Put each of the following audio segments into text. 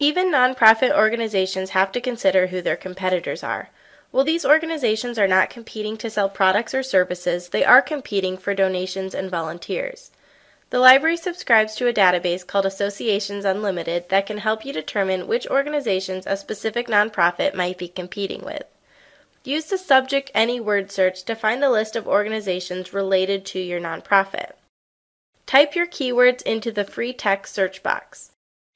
Even nonprofit organizations have to consider who their competitors are. While these organizations are not competing to sell products or services, they are competing for donations and volunteers. The library subscribes to a database called Associations Unlimited that can help you determine which organizations a specific nonprofit might be competing with. Use the subject any word search to find the list of organizations related to your nonprofit. Type your keywords into the free text search box.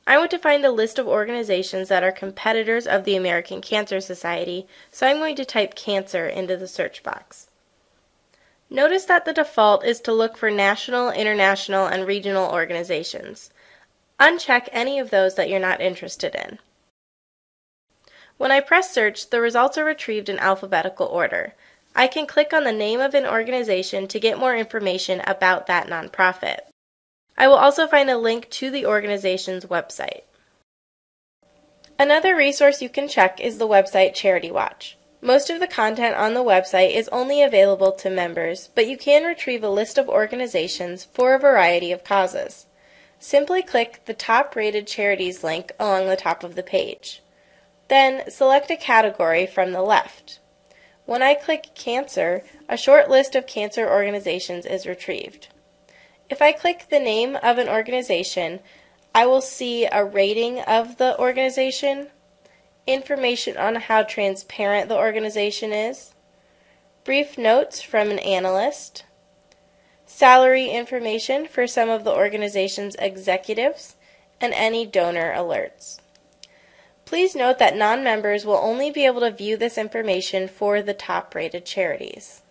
I want to find a list of organizations that are competitors of the American Cancer Society, so I'm going to type cancer into the search box. Notice that the default is to look for national, international, and regional organizations. Uncheck any of those that you're not interested in. When I press search, the results are retrieved in alphabetical order. I can click on the name of an organization to get more information about that nonprofit. I will also find a link to the organization's website. Another resource you can check is the website Charity Watch. Most of the content on the website is only available to members, but you can retrieve a list of organizations for a variety of causes. Simply click the top rated charities link along the top of the page. Then select a category from the left. When I click Cancer, a short list of cancer organizations is retrieved. If I click the name of an organization, I will see a rating of the organization, information on how transparent the organization is, brief notes from an analyst, salary information for some of the organization's executives, and any donor alerts. Please note that non-members will only be able to view this information for the top-rated charities.